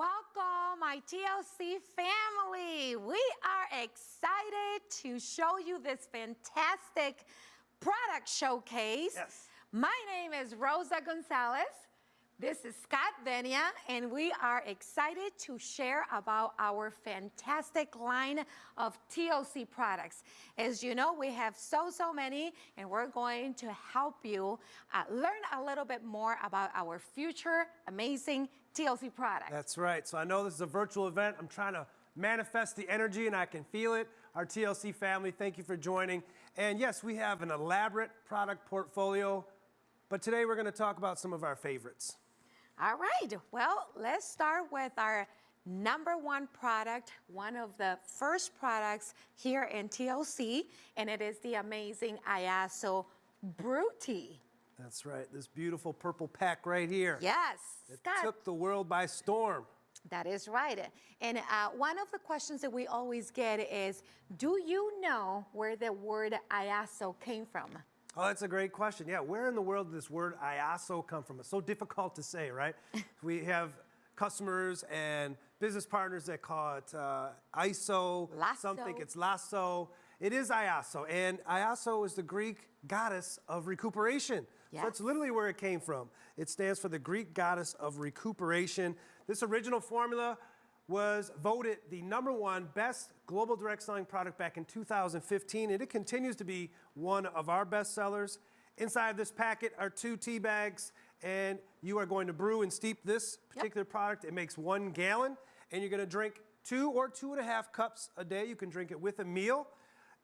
Welcome, my TLC family. We are excited to show you this fantastic product showcase. Yes. My name is Rosa Gonzalez. This is Scott Venia, and we are excited to share about our fantastic line of TLC products. As you know, we have so, so many, and we're going to help you uh, learn a little bit more about our future amazing TLC product. That's right. So I know this is a virtual event. I'm trying to manifest the energy and I can feel it. Our TLC family, thank you for joining. And yes, we have an elaborate product portfolio, but today we're going to talk about some of our favorites. All right, well, let's start with our number one product, one of the first products here in TLC, and it is the amazing Iaso Brew Tea. That's right. This beautiful purple pack right here. Yes, It took the world by storm. That is right. And uh, one of the questions that we always get is, do you know where the word Iaso came from? Oh, that's a great question. Yeah, where in the world did this word IASO come from? It's so difficult to say, right? we have customers and business partners that call it uh, ISO. Some think it's lasso. It is IASO, and IASO is the Greek goddess of recuperation. So that's literally where it came from. It stands for the Greek goddess of recuperation. This original formula was voted the number one best global direct selling product back in 2015, and it continues to be one of our best sellers. Inside of this packet are two tea bags, and you are going to brew and steep this particular product. It makes one gallon, and you're going to drink two or two and a half cups a day. You can drink it with a meal,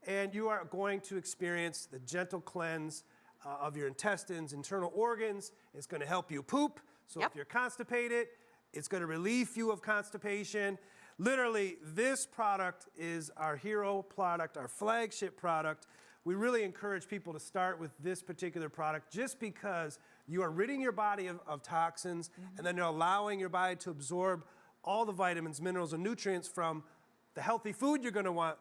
and you are going to experience the gentle cleanse uh, of your intestines, internal organs. It's going to help you poop. So Yep. if you're constipated, it's going to relieve you of constipation. Literally, this product is our hero product, our flagship product. We really encourage people to start with this particular product just because you are ridding your body of, of toxins and then you're allowing your body to absorb all the vitamins, minerals, and nutrients from the healthy food you're going to want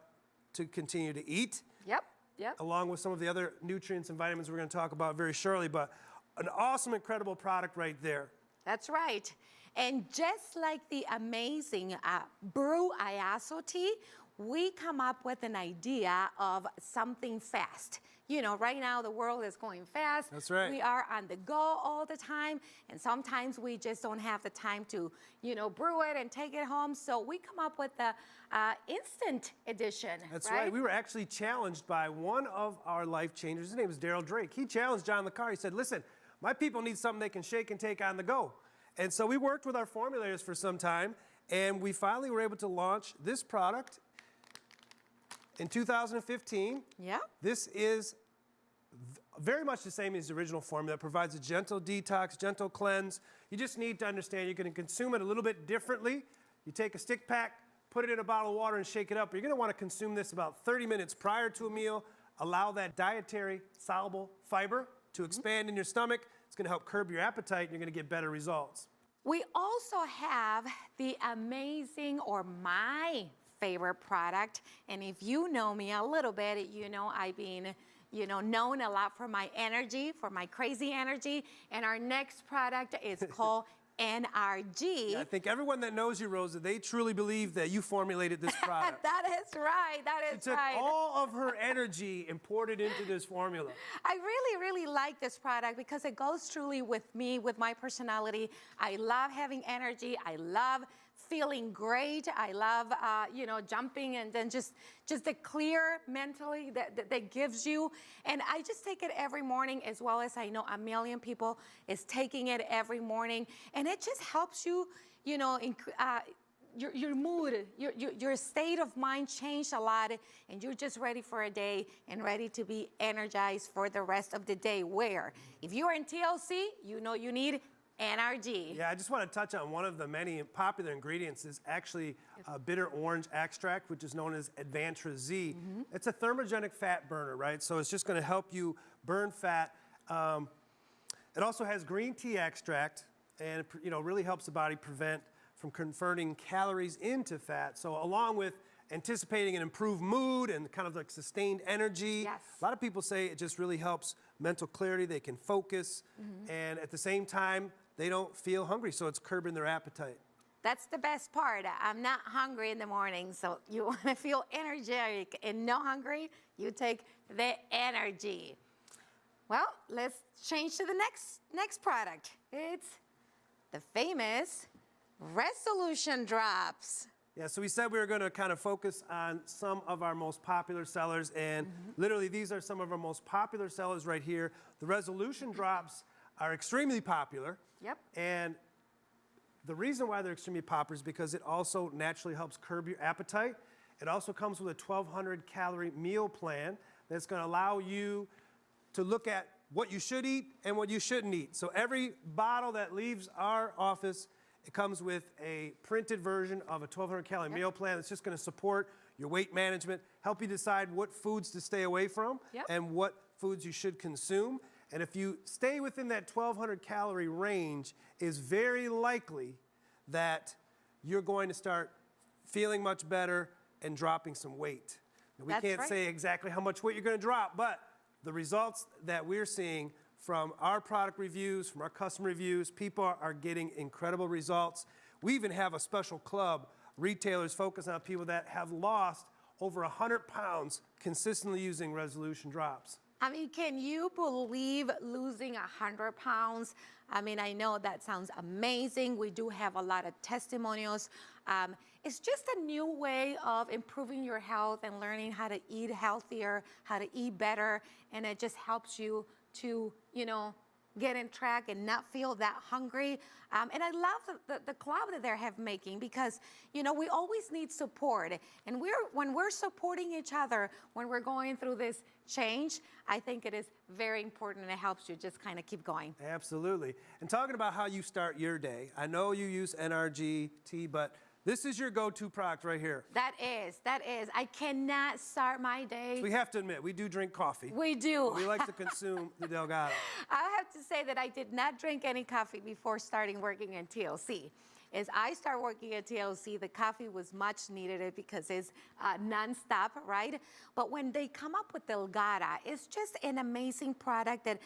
to continue to eat Yep, yep. along with some of the other nutrients and vitamins we're going to talk about very shortly. But an awesome, incredible product right there. That's right. And just like the amazing uh, Brew Iaso tea, we come up with an idea of something fast. You know, right now the world is going fast. That's right. We are on the go all the time, and sometimes we just don't have the time to, you know, brew it and take it home. So we come up with the uh, instant edition. That's right. We were actually challenged by one of our life changers. His name is Daryl Drake. He challenged John LeCar. He said, listen, my people need something they can shake and take on the go. And so we worked with our formulators for some time, and we finally were able to launch this product in 2015. Yeah. This is very much the same as the original formula. It provides a gentle detox, gentle cleanse. You just need to understand you're going to consume it a little bit differently. You take a stick pack, put it in a bottle of water, and shake it up. You're going to want to consume this about 30 minutes prior to a meal. Allow that dietary soluble fiber to mm-hmm. expand in your stomach. It's going to help curb your appetite, and you're going to get better results. We also have the amazing or my favorite product. And if you know me a little bit, you know I've been, you know, known a lot for my energy, for my crazy energy. And our next product is called NRG. I think everyone that knows you, Rosa, they truly believe that you formulated this product. that is right. That She is took right. all of her energy and poured it into this formula. I really, really like this product because it goes truly with me, with my personality. I love having energy. I love feeling great. I love, uh, you know, jumping and then just, just the clear mentally that, that, that gives you. And I just take it every morning as well as I know a million people is taking it every morning. And it just helps you, you know, inc- uh, your, your mood, your, your, your state of mind changed a lot, and you're just ready for a day and ready to be energized for the rest of the day. Where, if you are in TLC, you know you need NRG. Yeah, I just want to touch on one of the many popular ingredients is actually uh, bitter orange extract, which is known as Advantra Z. It's a thermogenic fat burner, right? So it's just going to help you burn fat. Um, it also has green tea extract, and it, you know really helps the body prevent from converting calories into fat. So along with anticipating an improved mood and kind of like sustained energy. Yes. A lot of people say it just really helps mental clarity. They can focus, and at the same time, they don't feel hungry, so it's curbing their appetite. That's the best part. I'm not hungry in the morning, so you want to feel energetic and no hungry, you take the energy. Well, let's change to the next next product. It's the famous Resolution Drops. Yeah, so we said we were going to kind of focus on some of our most popular sellers, and mm-hmm. literally these are some of our most popular sellers right here. The resolution drops are extremely popular. Yep. And the reason why they're extremely popular is because it also naturally helps curb your appetite. It also comes with a 1,200 calorie meal plan that's going to allow you to look at what you should eat and what you shouldn't eat. So every bottle that leaves our office, it comes with a printed version of a 1,200 calorie meal plan that's just going to support your weight management, help you decide what foods to stay away from Yep. and what foods you should consume. And if you stay within that 1,200 calorie range, is very likely that you're going to start feeling much better and dropping some weight. Now, we That's can't right. say exactly how much weight you're going to drop, but the results that we're seeing from our product reviews, from our customer reviews, people are, are getting incredible results. We even have a special club, retailers focus on people that have lost over 100 pounds consistently using resolution drops. I mean, can you believe losing 100 pounds? I mean, I know that sounds amazing. We do have a lot of testimonials. Um, it's just a new way of improving your health and learning how to eat healthier, how to eat better, and it just helps you to, you know, get in track and not feel that hungry. Um, and I love the, the, the club that they're have making because, you know, we always need support. And we're when we're supporting each other, when we're going through this change, I think it is very important and it helps you just kind of keep going. Absolutely. And talking about how you start your day, I know you use NRG NRGT, but this is your go-to product right here. That is, that is. I cannot start my day. We have to admit, we do drink coffee. We do. We like to consume the Delgado. I have to say that I did not drink any coffee before starting working in TLC. As I start working at TLC, the coffee was much needed because it's uh, nonstop, right? But when they come up with Delgada, it's just an amazing product that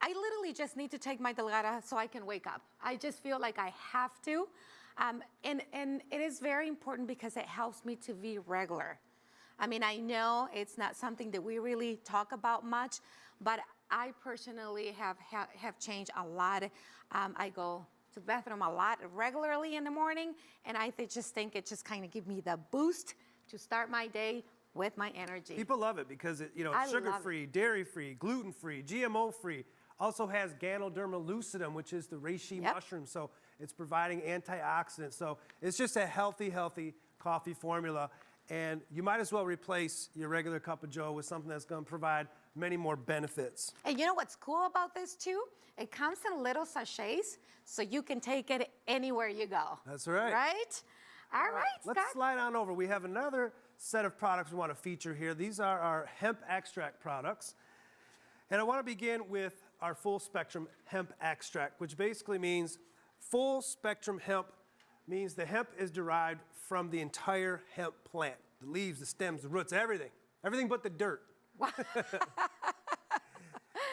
I literally just need to take my Delgada so I can wake up. I just feel like I have to. Um, and, and it is very important because it helps me to be regular. I mean, I know it's not something that we really talk about much, but I personally have have, have changed a lot. Um, I go to the bathroom a lot regularly in the morning, and I th- just think it just kind of give me the boost to start my day with my energy. People love it because it, you know, it's sugar-free, dairy-free, gluten-free, GMO-free. Also has Ganoderma lucidum, which is the reishi Yep. mushroom. So it's providing antioxidants. So it's just a healthy, healthy coffee formula. And you might as well replace your regular cup of joe with something that's going to provide many more benefits. And you know what's cool about this too? It comes in little sachets, so you can take it anywhere you go. That's right. Right? All right, Let's Scott. slide on over. We have another set of products we want to feature here. These are our hemp extract products. And I want to begin with our full spectrum hemp extract, which basically means full spectrum hemp means the hemp is derived from the entire hemp plant the leaves, the stems, the roots, everything. Everything but the dirt.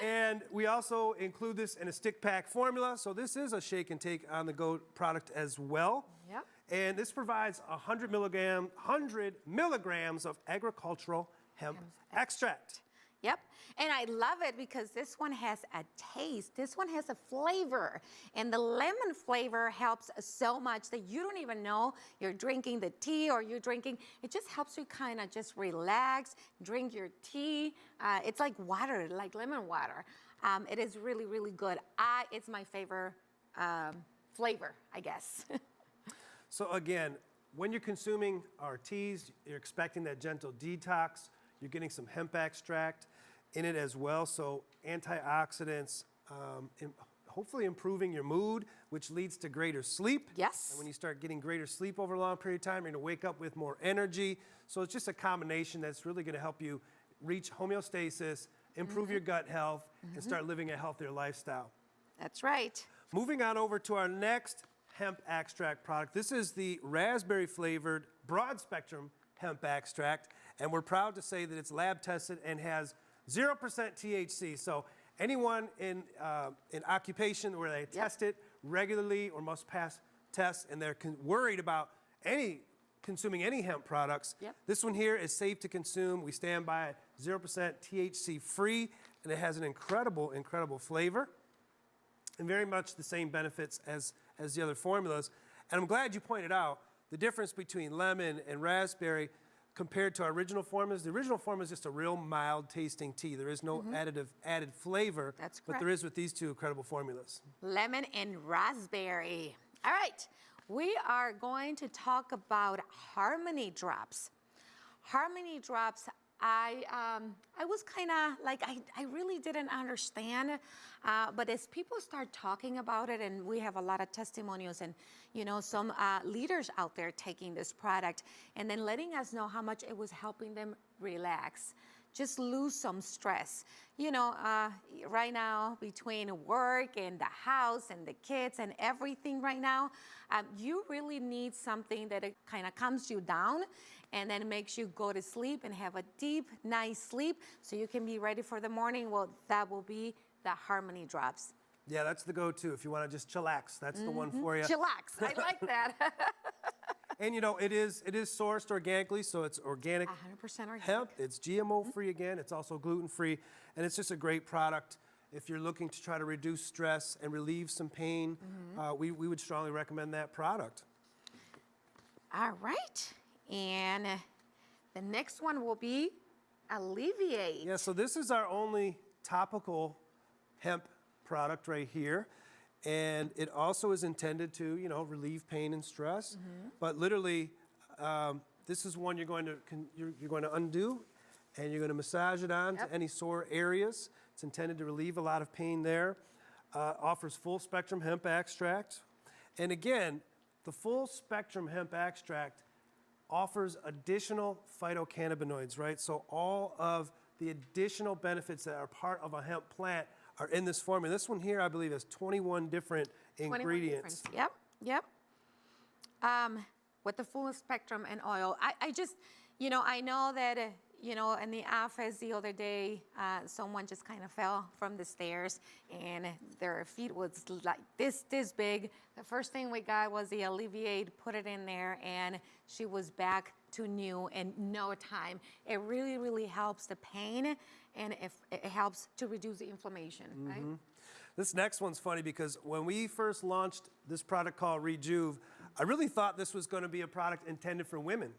and we also include this in a stick pack formula. So this is a shake and take on the go product as well. Yep. And this provides 100 milligram, 100 milligrams of agricultural hemp extract. Yep. And I love it because this one has a taste. This one has a flavor. And the lemon flavor helps so much that you don't even know you're drinking the tea or you're drinking. It just helps you kind of just relax, drink your tea. Uh, it's like water, like lemon water. Um, it is really, really good. I, it's my favorite um, flavor, I guess. So again, when you're consuming our teas, you're expecting that gentle detox. You're getting some hemp extract in it as well. So antioxidants, um, hopefully improving your mood, which leads to greater sleep. Yes. And when you start getting greater sleep over a long period of time, you're going to wake up with more energy. So it's just a combination that's really going to help you reach homeostasis, improve your gut health, and start living a healthier lifestyle. That's right. Moving on over to our next hemp extract product. This is the raspberry flavored broad spectrum hemp extract, and we're proud to say that it's lab tested and has 0% THC. So anyone in, uh, in occupation where they test it regularly or must pass tests and they're worried about any consuming any hemp products. Yep. This one here is safe to consume. We stand by 0% THC free, and it has an incredible, incredible flavor and very much the same benefits as, as the other formulas. And I'm glad you pointed out the difference between lemon and raspberry compared to our original formulas. The original formula is just a real mild tasting tea. There is no mm-hmm. additive added flavor. That's But there is with these two incredible formulas. lemon and raspberry. All right, we are going to talk about Harmony Drops. Harmony Drops, I um, I was kind of like I, I really didn't understand, uh, but as people start talking about it, and we have a lot of testimonials and you know some uh, leaders out there taking this product and then letting us know how much it was helping them relax just lose some stress. You know, uh, right now between work and the house and the kids and everything right now, um, you really need something that kind of calms you down and then makes you go to sleep and have a deep, nice sleep so you can be ready for the morning. Well, that will be the Harmony Drops. Yeah, that's the go-to if you want to just chillax. That's the one for you. Chillax. I like that. And you know, it is it is sourced organically, so it's organic 100% organic. hemp. It's GMO free again. It's also gluten free, and it's just a great product. If you're looking to try to reduce stress and relieve some pain, uh, we, we would strongly recommend that product. All right. And the next one will be Alleviate. Yeah, so this is our only topical hemp product right here. And it also is intended to, you know, relieve pain and stress. But literally, um, this is one you're going to you're, you're going to undo, and you're going to massage it on Yep. to any sore areas. It's intended to relieve a lot of pain there. Uh, offers full spectrum hemp extract, and again, the full spectrum hemp extract offers additional phytocannabinoids, right? So all of the additional benefits that are part of a hemp plant are in this formula. This one here, I believe, has 21 different 21 ingredients. different- Yep, yep. Um, with the full spectrum and oil. I, I just, you know, I know that, uh, you know, in the office the other day, uh, someone just kind of fell from the stairs and their feet was like this, this big. The first thing we got was the Alleviate, put it in there, and she was back to new in no time. It really, really helps the pain and if, it helps to reduce the inflammation, right? Mm-hmm. This next one's funny because when we first launched this product called Rejuve, I really thought this was going to be a product intended for women.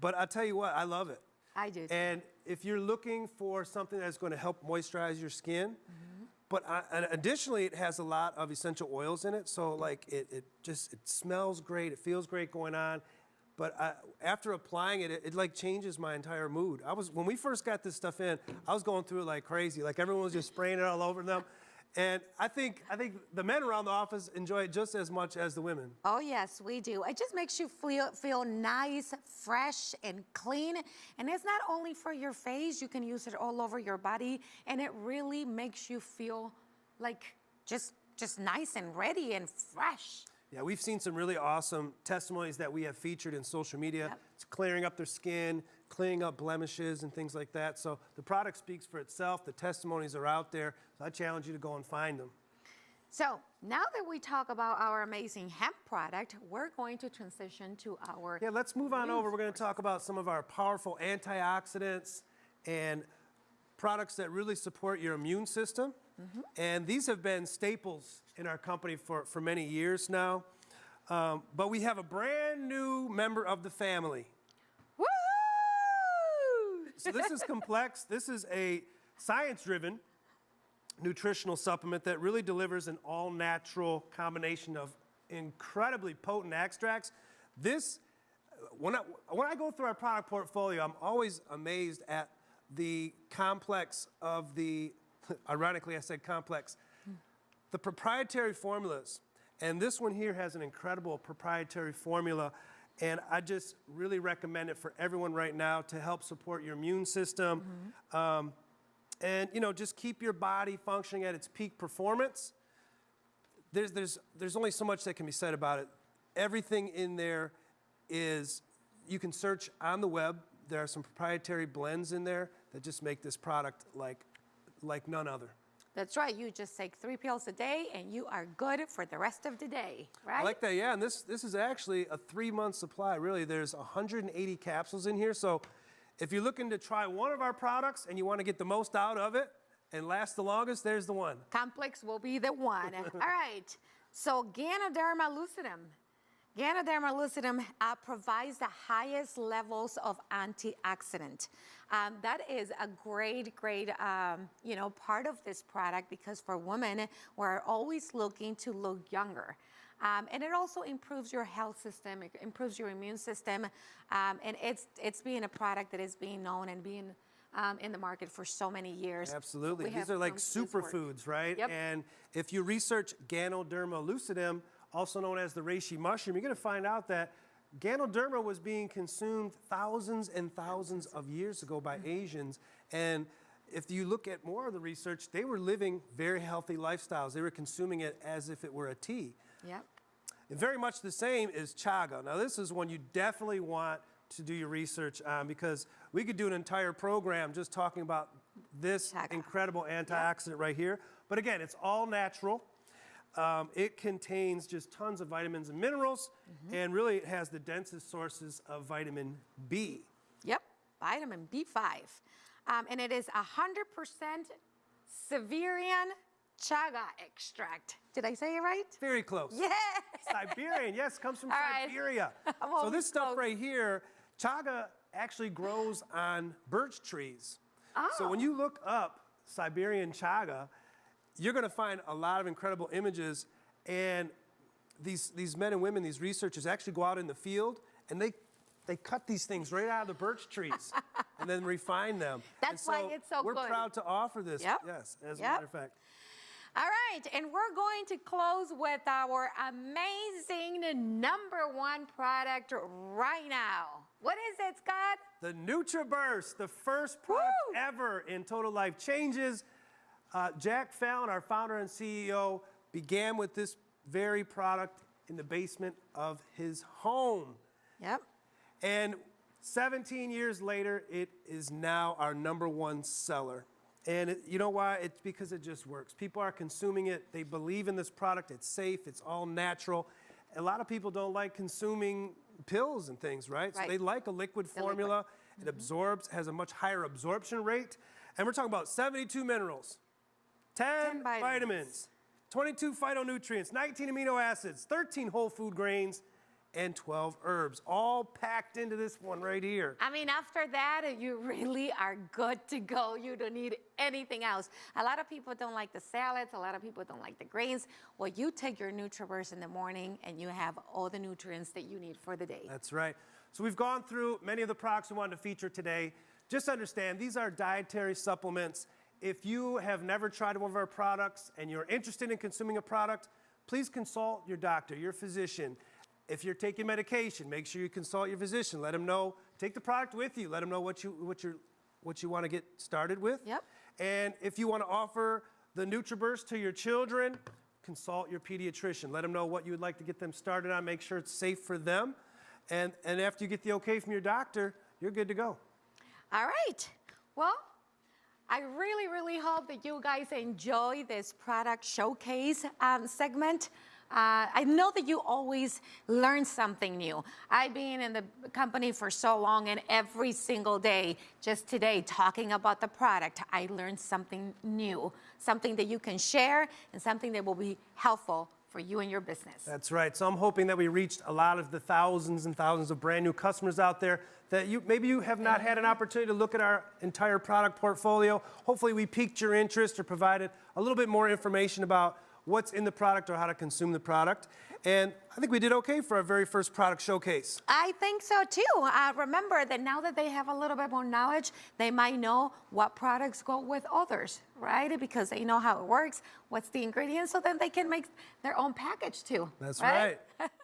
But I'll tell you what, I love it. I do. too. And if you're looking for something that's going to help moisturize your skin, mm-hmm. but I, additionally, it has a lot of essential oils in it. So like it, it just it smells great. It feels great going on. But I, after applying it, it, it like changes my entire mood. I was when we first got this stuff in, I was going through it like crazy. Like everyone was just spraying it all over them. And I think I think the men around the office enjoy it just as much as the women. Oh yes, we do. It just makes you feel feel nice, fresh, and clean. And it's not only for your face; you can use it all over your body, and it really makes you feel like just just nice and ready and fresh. Yeah, we've seen some really awesome testimonies that we have featured in social media. Yep. It's clearing up their skin, clearing up blemishes and things like that. So the product speaks for itself. The testimonies are out there. So I challenge you to go and find them. So now that we talk about our amazing hemp product, we're going to transition to our Yeah, let's move on over. We're going to talk about some of our powerful antioxidants and products that really support your immune system. And these have been staples in our company for, for many years now. Um, but we have a brand new member of the family. Woo! So this is complex. This is a science-driven nutritional supplement that really delivers an all-natural combination of incredibly potent extracts. This, when I, when I go through our product portfolio, I'm always amazed at the complex of the, ironically I said complex, the proprietary formulas. And this one here has an incredible proprietary formula. And I just really recommend it for everyone right now to help support your immune system. Um, and, you know, just keep your body functioning at its peak performance. There's, there's, there's only so much that can be said about it. Everything in there is, you can search on the web. There are some proprietary blends in there that just make this product like, like none other. That's right. You just take three pills a day and you are good for the rest of the day, right? I like that, yeah. And this this is actually a three month supply. Really, there's 180 capsules in here. So if you're looking to try one of our products and you want to get the most out of it and last the longest, there's the one. Complex will be the one. All right. So Ganoderma lucidum. Ganoderma lucidum uh, provides the highest levels of antioxidant. Um, that is a great, great, um, you know, part of this product because for women, we're always looking to look younger. Um, and it also improves your health system, it improves your immune system, um, and it's it's being a product that is being known and being um, in the market for so many years. Absolutely. We These are like superfoods, right? Yep. And if you research Ganoderma lucidum, also known as the reishi mushroom, you're going to find out that Ganoderma was being consumed thousands and thousands of years ago by Asians. And if you look at more of the research, they were living very healthy lifestyles. They were consuming it as if it were a tea. Yep. And very much the same is chaga. Now, this is one you definitely want to do your research on because we could do an entire program just talking about this Chaga. incredible antioxidant right here. But again, it's all natural. Um, it contains just tons of vitamins and minerals, and really it has the densest sources of vitamin B. Yep, vitamin B5. Um, and it is 100% Siberian chaga extract. Did I say it right? Very close. Yeah. Siberian, yes, comes from All. Siberia. So this stuff close. right here, chaga actually grows on birch trees. So when Oh. you look up Siberian chaga, you're going to find a lot of incredible images. And these, these men and women, these researchers actually go out in the field and they, they cut these things right out of the birch trees and then refine them. That's why it's so We're good. proud to offer this. Yep. Yes, as a matter of fact. All right, and we're going to close with our amazing number one product right now. What is it, Scott? The NutriBurst, the first product Woo! ever in Total Life Changes. Uh, Jack Fallon, our founder and CEO, began with this very product in the basement of his home. Yep. And 17 years later, it is now our number one seller. And it, you know why? It's because it just works. People are consuming it. They believe in this product. It's safe. It's all natural. A lot of people don't like consuming pills and things, right? right. So they like a liquid liquid. formula. It absorbs, has a much higher absorption rate. And we're talking about 72 minerals, 10, 10 vitamins. vitamins, 22 phytonutrients, 19 amino acids, 13 whole food grains, and 12 herbs, all packed into this one right here. I mean, after that, you really are good to go. You don't need anything else. A lot of people don't like the salads. A lot of people don't like the grains. Well, you take your NutriBurst in the morning and you have all the nutrients that you need for the day. That's right. So we've gone through many of the products we wanted to feature today. Just understand, these are dietary supplements. If you have never tried one of our products and you're interested in consuming a product, please consult your doctor, your physician. If you're taking medication, make sure you consult your physician. Let them know. Take the product with you. Let them know what you what you what you want to get started with. Yep. And if you want to offer the NutriBurst to your children, consult your pediatrician. Let them know what you would like to get them started on. Make sure it's safe for them. And, and after you get the okay from your doctor, you're good to go. All right. Well, I really, really hope that you guys enjoy this product showcase um, segment. Uh, I know that you always learn something new. I've been in the company for so long, and every single day, just today, talking about the product, I learned something new, something that you can share, and something that will be helpful for you and your business. That's right. So I'm hoping that we reached a lot of the thousands and thousands of brand new customers out there that you maybe you have not had an opportunity to look at our entire product portfolio. Hopefully we piqued your interest or provided a little bit more information about what's in the product or how to consume the product. And I think we did okay for our very first product showcase. I think so too. Uh, remember that now that they have a little bit more knowledge, they might know what products go with others, right? Because they know how it works, what's the ingredients, so then they can make their own package too. That's right. right.